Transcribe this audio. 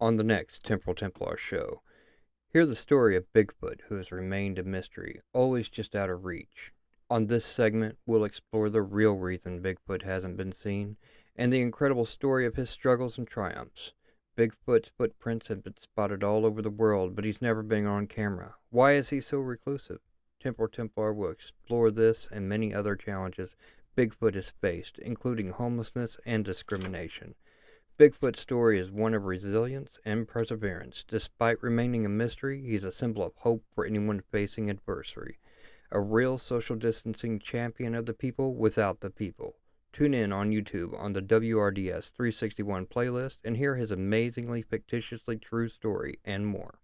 on the next Temporal Templar show. Hear the story of Bigfoot, who has remained a mystery, always just out of reach. On this segment, we'll explore the real reason Bigfoot hasn't been seen and the incredible story of his struggles and triumphs. Bigfoot's footprints have been spotted all over the world, but he's never been on camera. Why is he so reclusive? Temporal Templar will explore this and many other challenges Bigfoot has faced, including homelessness and discrimination. Bigfoot's story is one of resilience and perseverance. Despite remaining a mystery, he's a symbol of hope for anyone facing adversity. A real social distancing champion of the people without the people. Tune in on YouTube on the WRDS 361 playlist and hear his amazingly fictitiously true story and more.